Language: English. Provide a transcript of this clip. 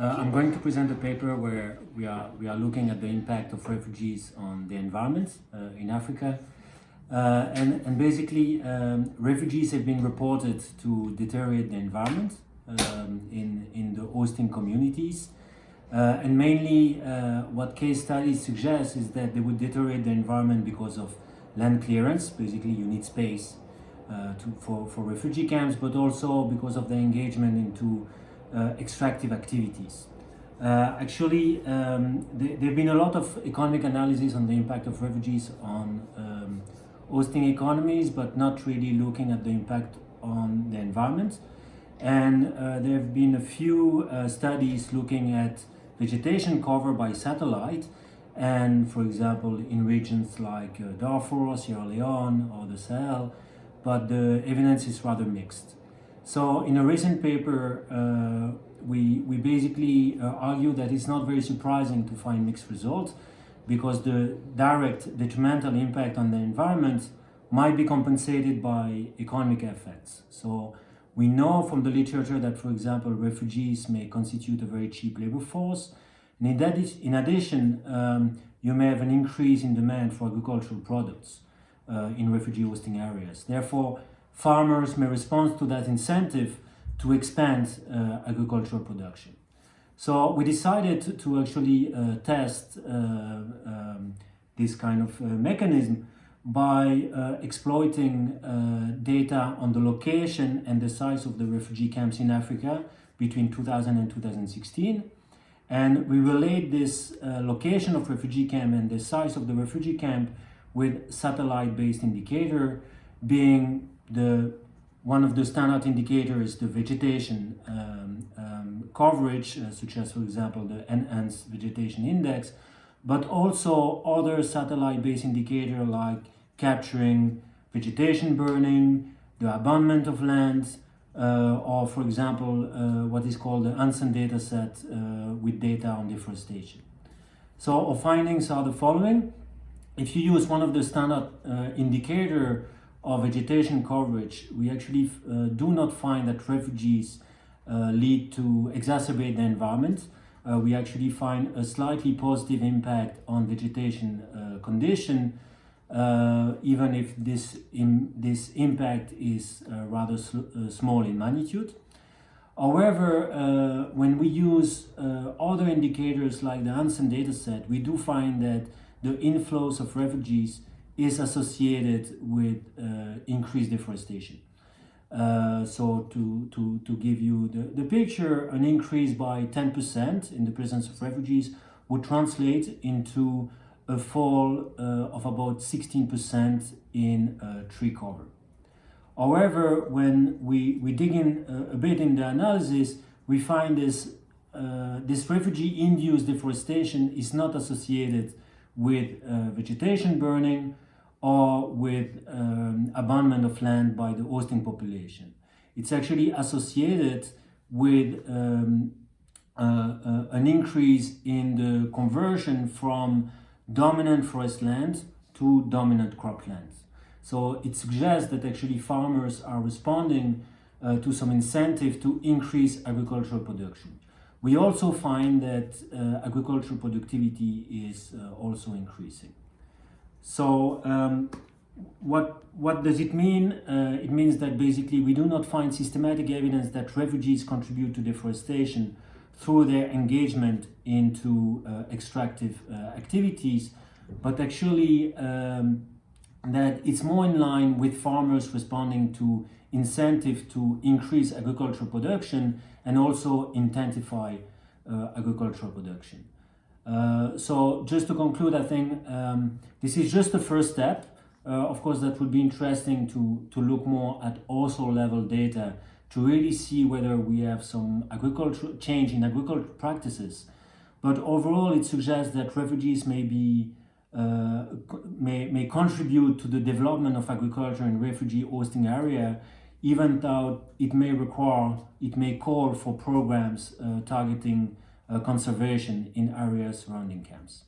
Uh, I'm going to present a paper where we are, we are looking at the impact of refugees on the environment uh, in Africa. Uh, and, and basically, um, refugees have been reported to deteriorate the environment um, in, in the hosting communities. Uh, and mainly, uh, what case studies suggest is that they would deteriorate the environment because of land clearance. Basically, you need space uh, to, for, for refugee camps, but also because of the engagement into extractive activities. Uh, actually, um, there, have been a lot of economic analysis on the impact of refugees on um, hosting economies, but not really looking at the impact on the environment. And uh, there have been a few uh, studies looking at vegetation cover by satellite, and for example, in regions like uh, Darfur, Sierra Leone, or the Sahel, but the evidence is rather mixed. So in a recent paper, uh, we, we basically uh, argue that it's not very surprising to find mixed results because the direct detrimental impact on the environment might be compensated by economic effects. So we know from the literature that, for example, refugees may constitute a very cheap labor force. And in, that is, in addition, um, you may have an increase in demand for agricultural products uh, in refugee hosting areas. Therefore, farmers may respond to that incentive to expand uh, agricultural production. So we decided to actually uh, test uh, um, this kind of uh, mechanism by uh, exploiting uh, data on the location and the size of the refugee camps in Africa between 2000 and 2016. And we relate this location of refugee camp and the size of the refugee camp with satellite-based indicator being the one of the standard indicators is the vegetation um, um, coverage, uh, such as, for example, the enhanced vegetation index, but also other satellite-based indicator like capturing vegetation burning, the abandonment of lands, uh, or, for example, uh, what is called the Hansen data set uh, with data on deforestation. So our findings are the following. If you use one of the standard uh, indicator of vegetation coverage, we actually uh, do not find that refugees uh, lead to exacerbate the environment. Uh, we actually find a slightly positive impact on vegetation uh, condition, uh, even if this, this impact is uh, rather small in magnitude. However, when we use other indicators like the Hansen dataset, we do find that the inflows of refugees is associated with uh, increased deforestation. Uh, so to, to, to give you the, the picture, an increase by 10% in the presence of refugees would translate into a fall uh, of about 16% in uh, tree cover. However, when we, we dig in a, a bit in the analysis, we find this, uh, this refugee-induced deforestation is not associated with uh, vegetation burning or with um, abandonment of land by the hosting population. It's actually associated with um, uh, uh, an increase in the conversion from dominant forest land to dominant croplands. So it suggests that actually farmers are responding uh, to some incentive to increase agricultural production. We also find that uh, agricultural productivity is uh, also increasing. So um, what, what does it mean? Uh, it means that basically we do not find systematic evidence that refugees contribute to deforestation through their engagement into uh, extractive uh, activities, but actually um, that it's more in line with farmers responding to incentive to increase agricultural production and also intensify uh, agricultural production. Uh, so just to conclude, I think um, this is just the first step. Uh, of course, that would be interesting to, to look more at also level data to really see whether we have some agricultural change in agricultural practices. But overall, it suggests that refugees may be uh, may, may contribute to the development of agriculture in refugee hosting area, even though it may require, it may call for programs uh, targeting conservation in areas surrounding camps.